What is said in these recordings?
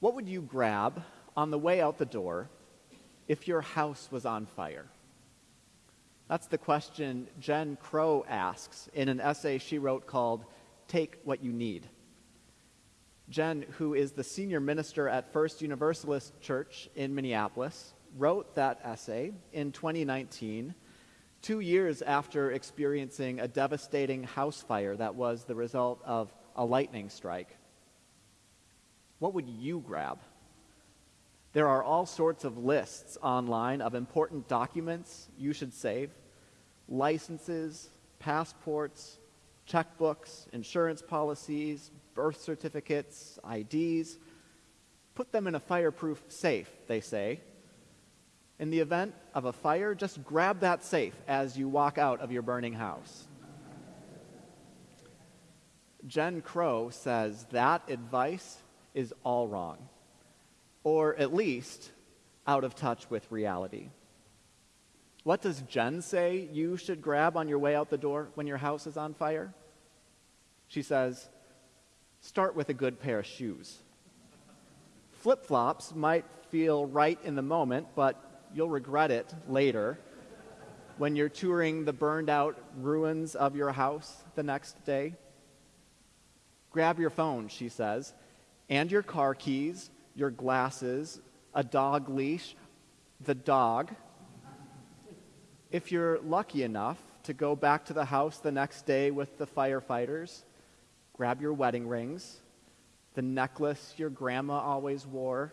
What would you grab on the way out the door if your house was on fire? That's the question Jen Crow asks in an essay she wrote called Take What You Need. Jen, who is the senior minister at First Universalist Church in Minneapolis, wrote that essay in 2019, two years after experiencing a devastating house fire that was the result of a lightning strike. What would you grab? There are all sorts of lists online of important documents you should save licenses, passports, checkbooks, insurance policies, birth certificates, IDs. Put them in a fireproof safe, they say. In the event of a fire, just grab that safe as you walk out of your burning house. Jen Crow says that advice is all wrong, or at least out of touch with reality. What does Jen say you should grab on your way out the door when your house is on fire? She says, start with a good pair of shoes. Flip flops might feel right in the moment, but you'll regret it later when you're touring the burned out ruins of your house the next day. Grab your phone, she says, and your car keys, your glasses, a dog leash, the dog. If you're lucky enough to go back to the house the next day with the firefighters, grab your wedding rings, the necklace your grandma always wore,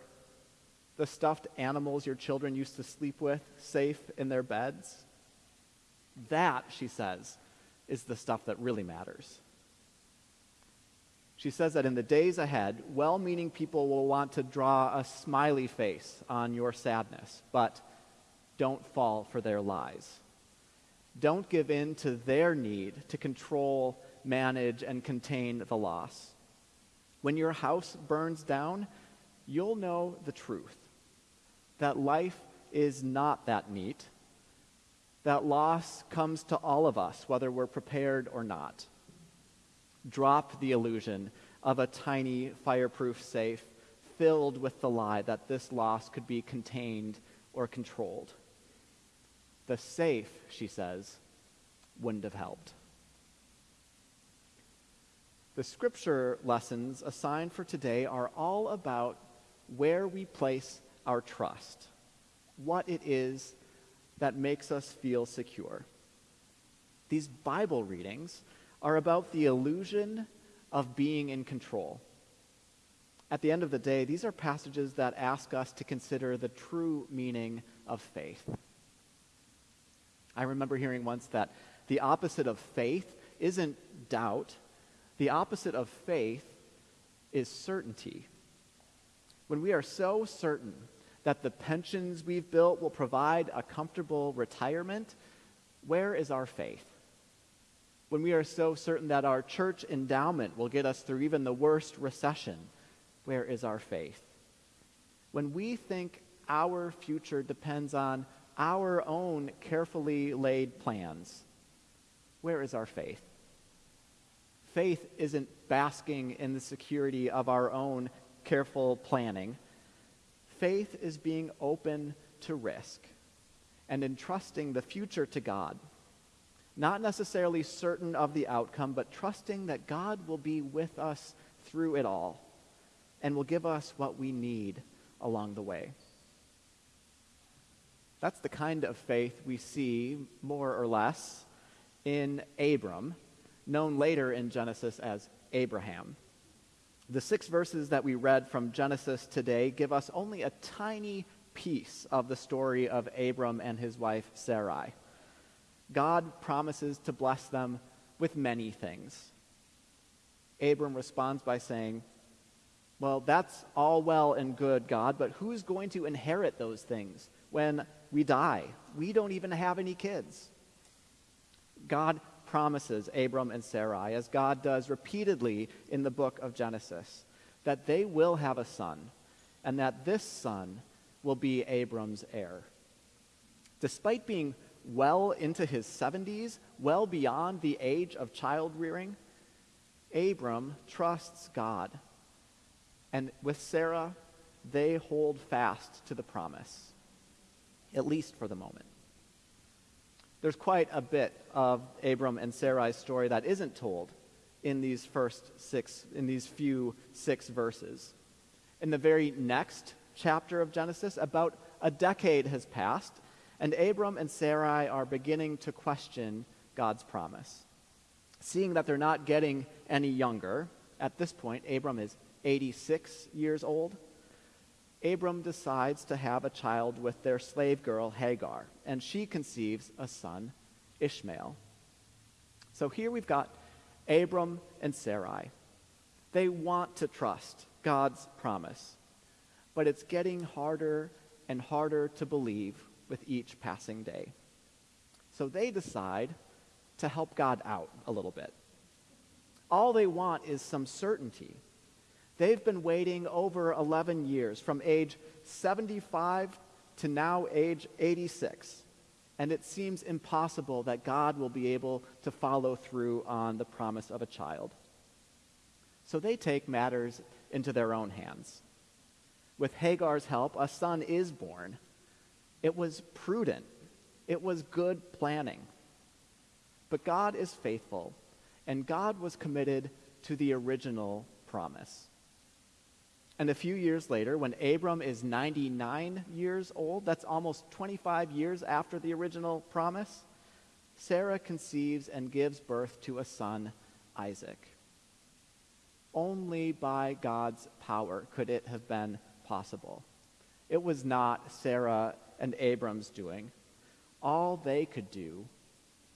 the stuffed animals your children used to sleep with safe in their beds. That, she says, is the stuff that really matters. She says that in the days ahead, well meaning people will want to draw a smiley face on your sadness, but don't fall for their lies. Don't give in to their need to control, manage, and contain the loss. When your house burns down, you'll know the truth that life is not that neat, that loss comes to all of us, whether we're prepared or not. Drop the illusion of a tiny fireproof safe filled with the lie that this loss could be contained or controlled. The safe, she says, wouldn't have helped. The scripture lessons assigned for today are all about where we place our trust, what it is that makes us feel secure. These Bible readings are about the illusion of being in control. At the end of the day, these are passages that ask us to consider the true meaning of faith. I remember hearing once that the opposite of faith isn't doubt, the opposite of faith is certainty. When we are so certain that the pensions we've built will provide a comfortable retirement, where is our faith? When we are so certain that our church endowment will get us through even the worst recession, where is our faith? When we think our future depends on our own carefully laid plans, where is our faith? Faith isn't basking in the security of our own careful planning faith is being open to risk and entrusting the future to God. Not necessarily certain of the outcome, but trusting that God will be with us through it all and will give us what we need along the way. That's the kind of faith we see, more or less, in Abram, known later in Genesis as Abraham. The six verses that we read from Genesis today give us only a tiny piece of the story of Abram and his wife Sarai. God promises to bless them with many things. Abram responds by saying, Well, that's all well and good, God, but who's going to inherit those things when we die? We don't even have any kids. God promises Abram and Sarai, as God does repeatedly in the book of Genesis, that they will have a son, and that this son will be Abram's heir. Despite being well into his 70s, well beyond the age of child rearing, Abram trusts God. And with Sarah, they hold fast to the promise, at least for the moment. There's quite a bit of Abram and Sarai's story that isn't told in these first six, in these few six verses. In the very next chapter of Genesis, about a decade has passed, and Abram and Sarai are beginning to question God's promise. Seeing that they're not getting any younger, at this point, Abram is 86 years old. Abram decides to have a child with their slave girl Hagar, and she conceives a son, Ishmael. So here we've got Abram and Sarai. They want to trust God's promise, but it's getting harder and harder to believe with each passing day. So they decide to help God out a little bit. All they want is some certainty They've been waiting over 11 years, from age 75 to now age 86. And it seems impossible that God will be able to follow through on the promise of a child. So they take matters into their own hands. With Hagar's help, a son is born. It was prudent, it was good planning. But God is faithful, and God was committed to the original promise. And a few years later, when Abram is 99 years old, that's almost 25 years after the original promise, Sarah conceives and gives birth to a son, Isaac. Only by God's power could it have been possible. It was not Sarah and Abram's doing. All they could do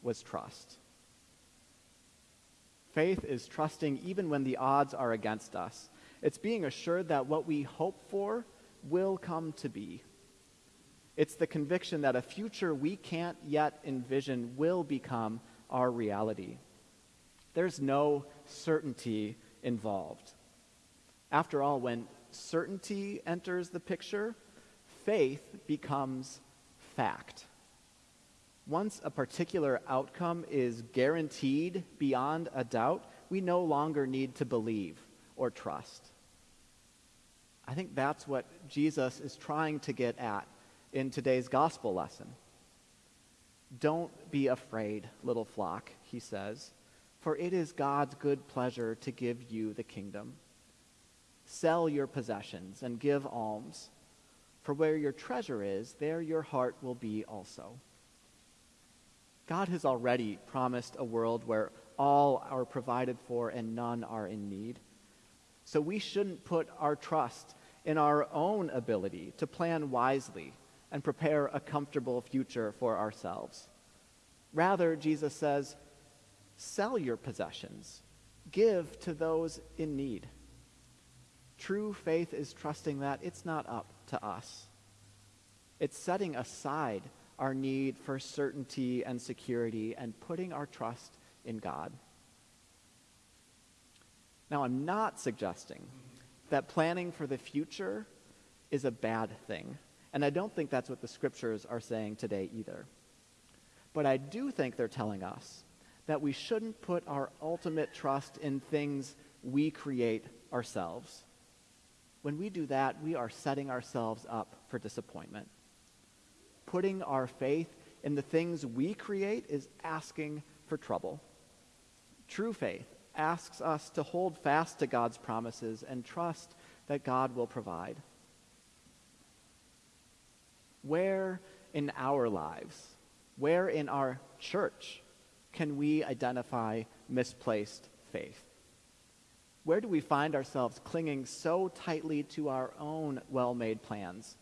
was trust. Faith is trusting even when the odds are against us it's being assured that what we hope for will come to be. It's the conviction that a future we can't yet envision will become our reality. There's no certainty involved. After all, when certainty enters the picture, faith becomes fact. Once a particular outcome is guaranteed beyond a doubt, we no longer need to believe or trust. I think that's what Jesus is trying to get at in today's gospel lesson. Don't be afraid, little flock, he says, for it is God's good pleasure to give you the kingdom. Sell your possessions and give alms, for where your treasure is, there your heart will be also. God has already promised a world where all are provided for and none are in need. So we shouldn't put our trust in our own ability to plan wisely and prepare a comfortable future for ourselves. Rather, Jesus says, sell your possessions, give to those in need. True faith is trusting that it's not up to us. It's setting aside our need for certainty and security and putting our trust in God. Now, I'm not suggesting that planning for the future is a bad thing. And I don't think that's what the scriptures are saying today either. But I do think they're telling us that we shouldn't put our ultimate trust in things we create ourselves. When we do that, we are setting ourselves up for disappointment. Putting our faith in the things we create is asking for trouble. True faith asks us to hold fast to God's promises and trust that God will provide. Where in our lives, where in our church, can we identify misplaced faith? Where do we find ourselves clinging so tightly to our own well made plans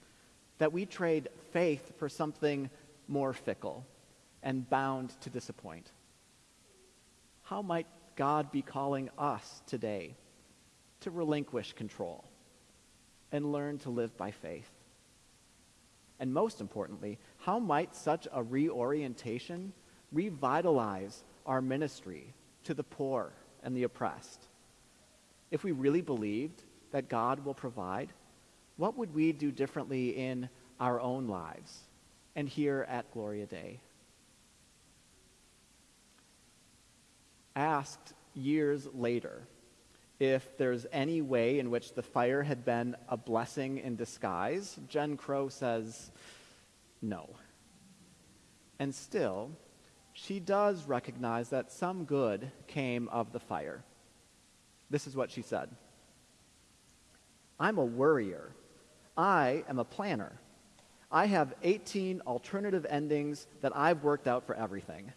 that we trade faith for something more fickle and bound to disappoint? How might God be calling us today to relinquish control and learn to live by faith? And most importantly, how might such a reorientation revitalize our ministry to the poor and the oppressed? If we really believed that God will provide, what would we do differently in our own lives and here at Gloria Dei? asked years later if there's any way in which the fire had been a blessing in disguise, Jen Crow says no. And still, she does recognize that some good came of the fire. This is what she said I'm a worrier. I am a planner. I have 18 alternative endings that I've worked out for everything.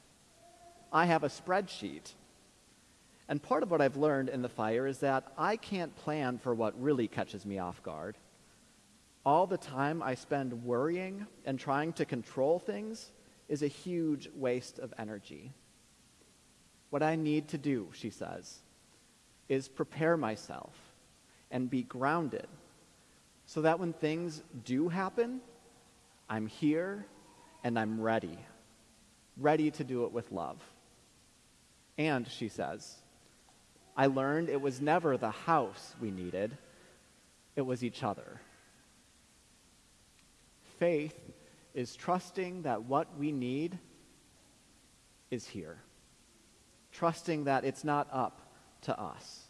I have a spreadsheet. And part of what I've learned in the fire is that I can't plan for what really catches me off guard. All the time I spend worrying and trying to control things is a huge waste of energy. What I need to do, she says, is prepare myself and be grounded so that when things do happen, I'm here and I'm ready, ready to do it with love. And, she says, I learned it was never the house we needed, it was each other. Faith is trusting that what we need is here, trusting that it's not up to us.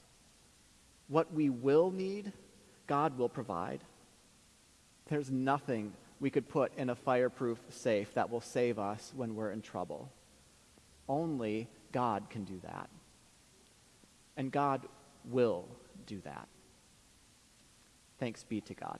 What we will need, God will provide. There's nothing we could put in a fireproof safe that will save us when we're in trouble. Only God can do that. And God will do that. Thanks be to God.